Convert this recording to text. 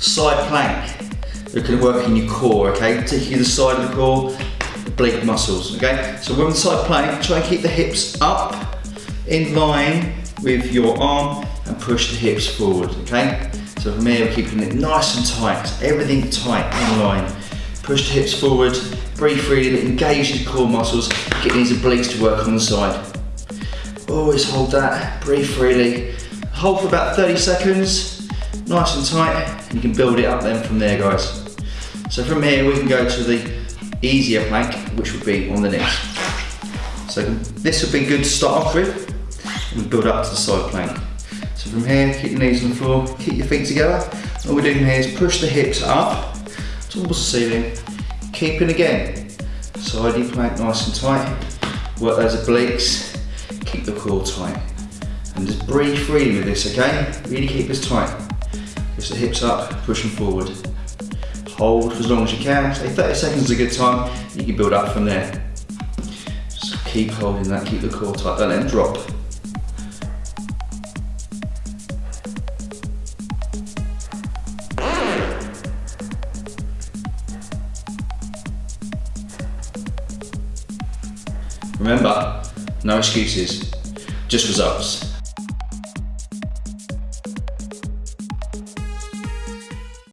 side plank. Going to work in your core, okay? Particularly the side of the core, oblique muscles, okay? So we're on the side plank, try and keep the hips up in line with your arm and push the hips forward, okay? So from here, we're keeping it nice and tight, everything tight in line. Push the hips forward, breathe freely, engage your core muscles, get these obliques to work on the side. Always hold that, breathe freely. Hold for about 30 seconds, nice and tight, and you can build it up then from there, guys. So from here, we can go to the easier plank, which would be on the next. So this would be good to start off with, and build up to the side plank. So from here, keep your knees on the floor, keep your feet together. All we're doing here is push the hips up towards the ceiling, keeping again, side your plank nice and tight, work those obliques, keep the core tight. And just breathe freely with this, okay? Really keep this tight. Push the hips up, push them forward. Hold for as long as you can. Say 30 seconds is a good time. You can build up from there. Just keep holding that, keep the core tight, don't let drop. Remember, no excuses, just results.